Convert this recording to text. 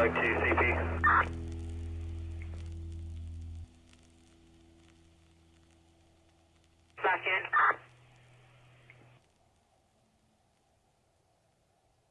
Pilot QCP. Back in.